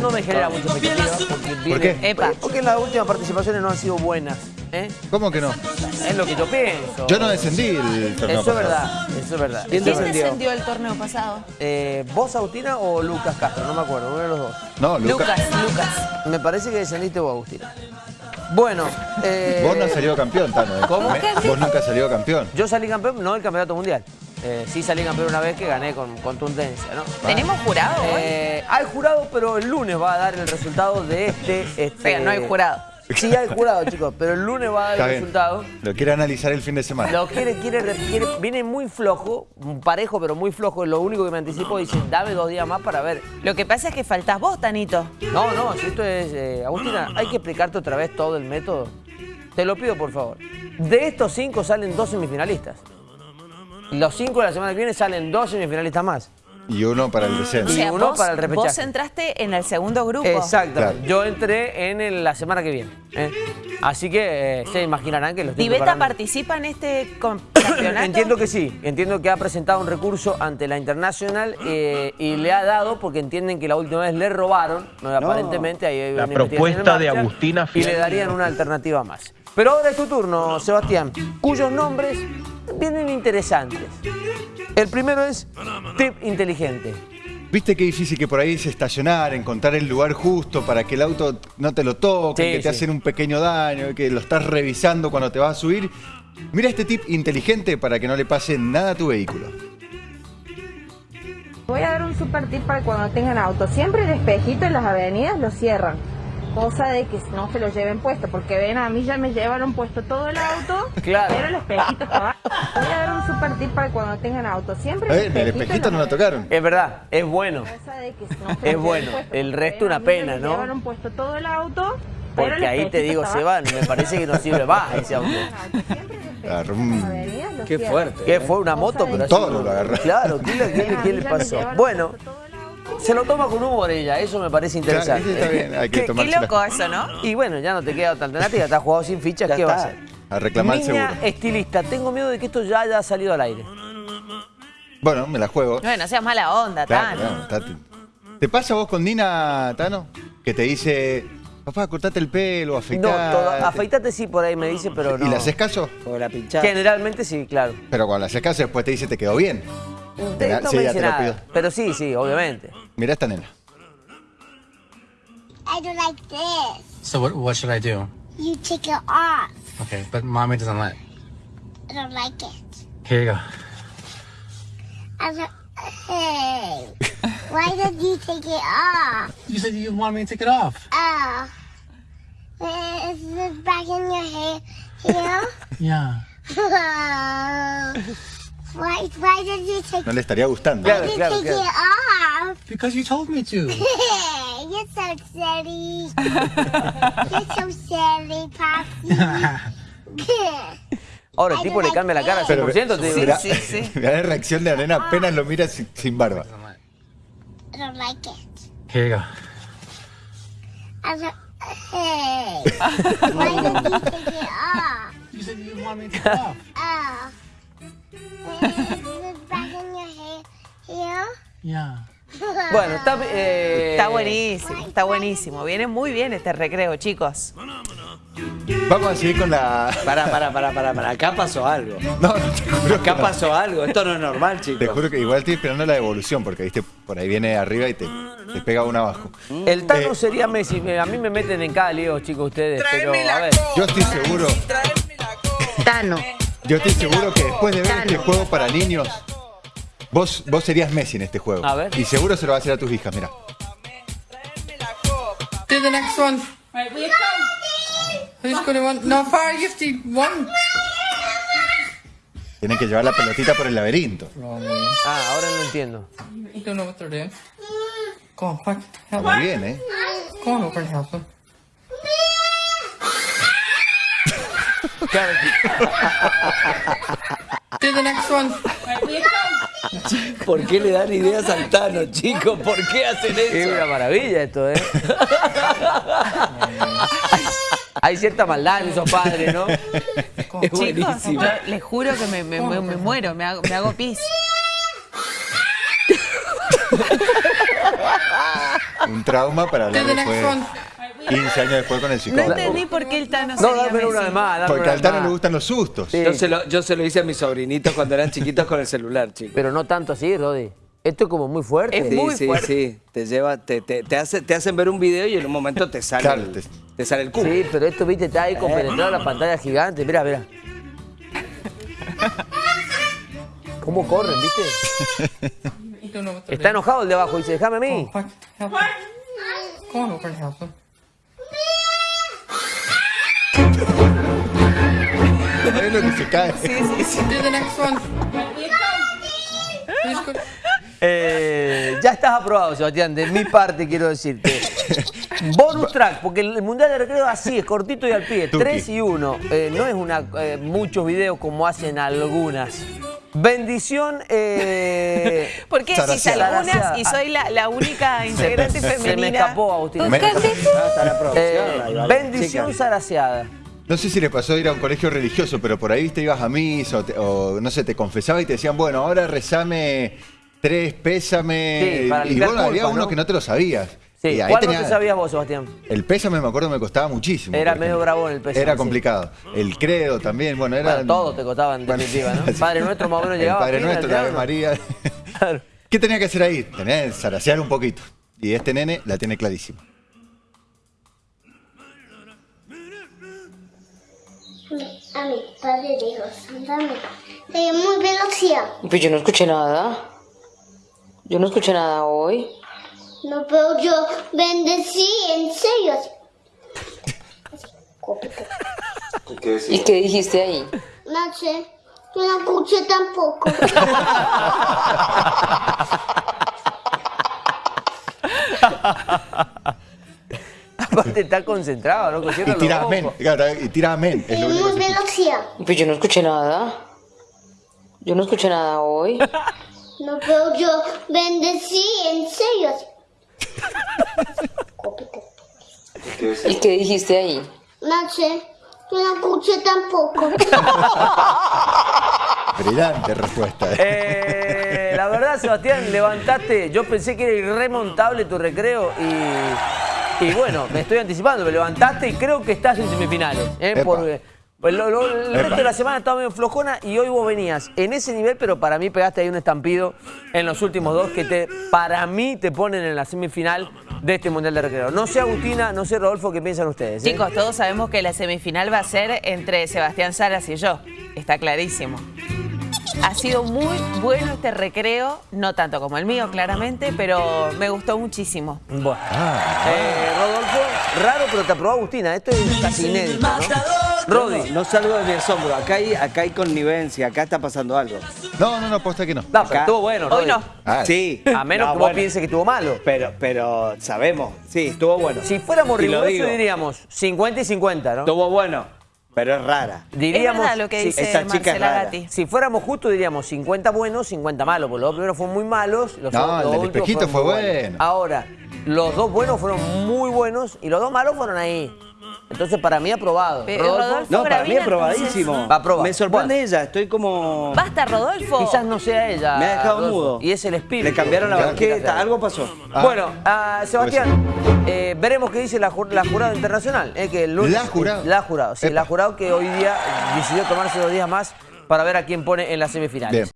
no me genera mucha expectativa. Porque ¿Por qué? Epa. Porque las últimas participaciones no han sido buenas. ¿eh? ¿Cómo que no? Es lo que yo pienso. Yo no descendí el torneo Eso es pasado. verdad, eso es verdad. ¿Quién descendió? el torneo pasado? Eh, ¿Vos, Agustina, o Lucas Castro? No me acuerdo, uno de los dos. No, Lucas. Lucas, Lucas. Me parece que descendiste vos, Agustina. Bueno, eh, Vos no has salido campeón, Tano. ¿Cómo? Me- Vos nunca has salido campeón. Yo salí campeón, no el campeonato mundial. Eh, sí salí campeón una vez que gané con contundencia, ¿no? ¿Tenemos jurado hoy? Eh, hay jurado, pero el lunes va a dar el resultado de este... este... O sea, no hay jurado. Sí hay jurado, chicos, pero el lunes va a dar Está el bien. resultado. Lo quiere analizar el fin de semana. Lo quiere, quiere, quiere, viene muy flojo, parejo, pero muy flojo. Lo único que me anticipo, dice, dame dos días más para ver. Lo que pasa es que faltás vos, Tanito. No, no, si esto es... eh, Agustina, hay que explicarte otra vez todo el método. Te lo pido, por favor. De estos cinco salen dos semifinalistas. Los cinco de la semana que viene salen dos semifinalistas más. Y uno para el O descenso. Y sea, uno vos, para el repechaje. vos entraste en el segundo grupo. Claro. Yo entré en el- la semana que viene. ¿eh? Así que eh, se imaginarán que los ¿Tibeta participa en este campeonato? Entiendo que sí. Entiendo que ha presentado un recurso ante la Internacional eh, y le ha dado porque entienden que la última vez le robaron. ¿no? Aparentemente ahí hay La una propuesta de marcha, Agustina Y le darían una alternativa más. Pero ahora es tu turno, Sebastián, cuyos nombres vienen interesantes. El primero es Tip Inteligente. ¿Viste qué difícil que por ahí es estacionar, encontrar el lugar justo para que el auto no te lo toque, Sí, que te sí. hacen un pequeño daño, que lo estás revisando cuando te vas a subir? Mira este tip inteligente para que no le pase nada a tu vehículo. Voy a dar un super tip para cuando tengan auto. Siempre el espejito en las avenidas lo cierran. Cosa de que no se lo lleven puesto. Porque ven, a mí ya me llevaron puesto todo el auto. Claro. Pero el espejito está abajo. Voy a dar un super tip para cuando tengan auto. Siempre A ver, el espejito no lo tocaron. Es verdad, es bueno. avenidas. Cosa de que no se lo Es bueno. puesto, El porque resto ven, una a mí ya pena, me ¿no? llevaron puesto todo el auto. pero el Porque ahí te digo, está Seba, me parece que no sirve más ese auto. el avenidas lo Qué fuerte. ¿Qué fue? ¿Una moto? Pero Todo lo agarró. Claro, ¿qué le, qué qué mí le me pasó? Bueno, todo se lo toma con humor ella, eso me parece Claro, interesante. ese está bien, hay que ¿Qué- Qué loco eso, ¿no? Y bueno, ya no te queda otra alternativa, te has jugado sin fichas, Ya ¿qué va a está. hacer? A reclamar el Niña seguro. estilista, tengo miedo de que esto ya haya salido al aire. Bueno, me la juego. Bueno, no seas mala onda, Claro, Tano. claro, está- ¿Te pasa vos con Nina, Tano? Que te dice, papá, cortate el pelo, No, afeitate. toda- afeitate sí por ahí me dice, pero no. ¿Y le haces caso? Como la pinchada. Generalmente sí, claro. Pero cuando le haces caso después te dice, te quedó bien. Te la- no sí, me ya dice te lo nada. pido. Pero sí, sí, obviamente. Mirá esta nena. I do like this. So what, what should I do? You take it off. Okay, but mommy doesn't let. I don't like it. Here you go. I don't, hey, why did you take it off? You said you want me to take it off. Oh, Uh, is this back in your hair here? Yeah. why, why did you take, No le estaría gustando. Claro, you claro, take claro. it off? Because you told me to. You're so silly. You're so silly, Poppy. Ahora el tipo le cambia la cara al 100%, te digo. sí, sí. la reacción de la nena apenas lo mira sin, sin barba. I don't like it. Here you go. I don't, hey, why did you take it off? You said you want me to off. Oh. Yeah. Bueno, está... eh, Está buenísimo, está buenísimo. Viene muy bien este recreo, chicos. Vamos a seguir con la... Pará, pará, pará, pará, pará. Acá pasó algo. No, no, te juro que Acá no. pasó algo. Esto no es normal, chicos. Te juro que igual estoy esperando la devolución porque viste por ahí viene arriba y te, te pega una abajo. El Tano Eh, sería Messi. A mí me meten en cada lío, chicos, ustedes. Pero, a ver. Yo estoy seguro, Tano. Yo estoy seguro que después de ver este juego para niños, vos, vos serías Messi en este juego. A ver. Y seguro se lo va a hacer a tus hijas, mira. Do the next one. Right, will you come? Who's gonna want? No, fire, you have to one. Tienen que llevar la pelotita por el laberinto. Ah, ahora no entiendo. You don't know what they're doing. Go on, quick. Help Muy bien, ¿eh? Go on over and help them. The next one. Come? ¿Por qué le dan ideas al Tano, chicos? ¿Por qué hacen es eso? una maravilla esto, ¿eh? Hay cierta maldad en esos padres, ¿no? Es buenísimo. les juro que me, me- me- me muero, me hago, me hago pis. un trauma para hablar Do the next después, one. 15 años después con el No psicólogo. entendí por qué el Tano No, sería dame una Messi. de más, dame Porque una al Tano más. le gustan los sustos. Sí. Yo se, lo, yo se lo hice a mis sobrinitos cuando eran chiquitos con el celular, chicos. Pero no tanto así, Rodi. Esto es como muy fuerte. Es Sí, muy sí, fuerte. sí. Te lleva, te, te, te, hace- te hacen ver un video y en un momento te sale, Claro, el, te- te sale el cubo. Sí, pero esto, viste, está ahí compenetrado en la pantalla gigante. Mira, mira. ¿Cómo corren, viste? You don't know what they're Está enojado el de abajo. Dice, déjame a mí. Fuck, help him. Go on over and help him. Se cae. Do the next one. Please go. Eh, ya estás aprobado, Sebastián. De mi parte, quiero decirte. Bonus track, porque el Mundial de Recreo es así, es cortito y al pie. Tuki. 3 y 1. no es una, eh, muchos videos como hacen algunas. Bendición. eh, ¿Por qué decís Saraciada. algunas y soy la, la única integrante se femenina? me escapó, Agustín. Me- Eh, vale. bendición Chicas. No sé si le pasó ir a un colegio religioso, pero por ahí viste, ibas a misa o, te- o, no sé, te confesaba y te decían, bueno, ahora rezame tres, pésame. Sí, para y bueno, había uno ¿no? que no te lo sabías. Sí, y ahí ¿cuál tenía- no te sabías vos, Sebastián? El pésame me acuerdo me costaba muchísimo. Era medio bravo el pésame, Era sí. complicado. El credo también, bueno, era. Bueno, todo te costaba en Bueno, definitiva, ¿no? Padre Nuestro más o menos El llegaba Padre Nuestro, la Ave. María. Claro. ¿Qué tenía que hacer ahí? Tener, zarasear un poquito. Y este nene la tiene clarísima. A mi padre dijo, dame. De muy velocidad. Pues yo no escuché nada. Yo no escuché nada hoy. No, pero yo bendecí, en serio. ¿Y qué dijiste ahí? No sé, yo no escuché tampoco. Aparte está concentrado, ¿no? Y tira amén. Y tira amén. Es lo único Pues yo no escuché nada. Yo no escuché nada hoy. No, pero yo bendecí, en serio. ¿Y qué dijiste ahí? No sé, yo no escuché tampoco. Brillante respuesta. Eh, la verdad, Sebastián, levantaste. Yo pensé que era irremontable tu recreo y, y bueno, me estoy anticipando. Me levantaste y creo que estás en semifinales. ¿eh? Epa. Pues, lo- lo- el Epa. resto de la semana estaba medio flojona y hoy vos venías en ese nivel, pero para mí pegaste ahí un estampido en los últimos dos que te, para mí te ponen en la semifinal de este Mundial de Recreo. No sé, Agustina, no sé, Rodolfo, qué piensan ustedes. eh? Chicos, todos sabemos que la semifinal va a ser entre Sebastián Salas y yo. Está clarísimo. Ha sido muy bueno este recreo, no tanto como el mío, claramente, pero me gustó muchísimo. Bueno. Eh, Rodolfo, raro, pero te aprobó Agustina. Esto es casi inédito, ¿no? Rodi. No salgo de mi asombro. Acá hay, acá hay connivencia, acá está pasando algo. No, no, no, posta que no. No, pero Acá- estuvo bueno, Hoy Rodi. no. Ah, Sí. A menos No, que vos bueno, pienses que estuvo malo. Pero, pero sabemos. Sí, estuvo bueno. Si fuéramos rigurosos diríamos 50 y 50, ¿no? Estuvo bueno, pero es rara. Diríamos, es lo que si- dice esa chica es rara. Si fuéramos justos diríamos 50 buenos, 50 malos, porque los dos primeros fueron muy malos, los, No, los el del espejito fueron fue bueno. Ahora, los dos buenos fueron muy buenos y los dos malos fueron ahí. Entonces, para mí, aprobado. Pero, Rodolfo, Rodolfo, No, para mí aprobadísimo. entonces- Va a probar. Me sorprende Bueno. ella, estoy como... Basta, Rodolfo. Quizás no sea ella. Me ha dejado Rodolfo, mudo. Y es el espíritu. Le cambiaron la banqueta, algo pasó. Ah. Bueno, ah, Sebastián, eh, veremos qué dice la, ju- la jurado internacional. eh, que el lunes- ¿La jurado? La jurado, sí, Epa. la jurado que hoy día decidió tomarse dos días más para ver a quién pone en las semifinales. Bien.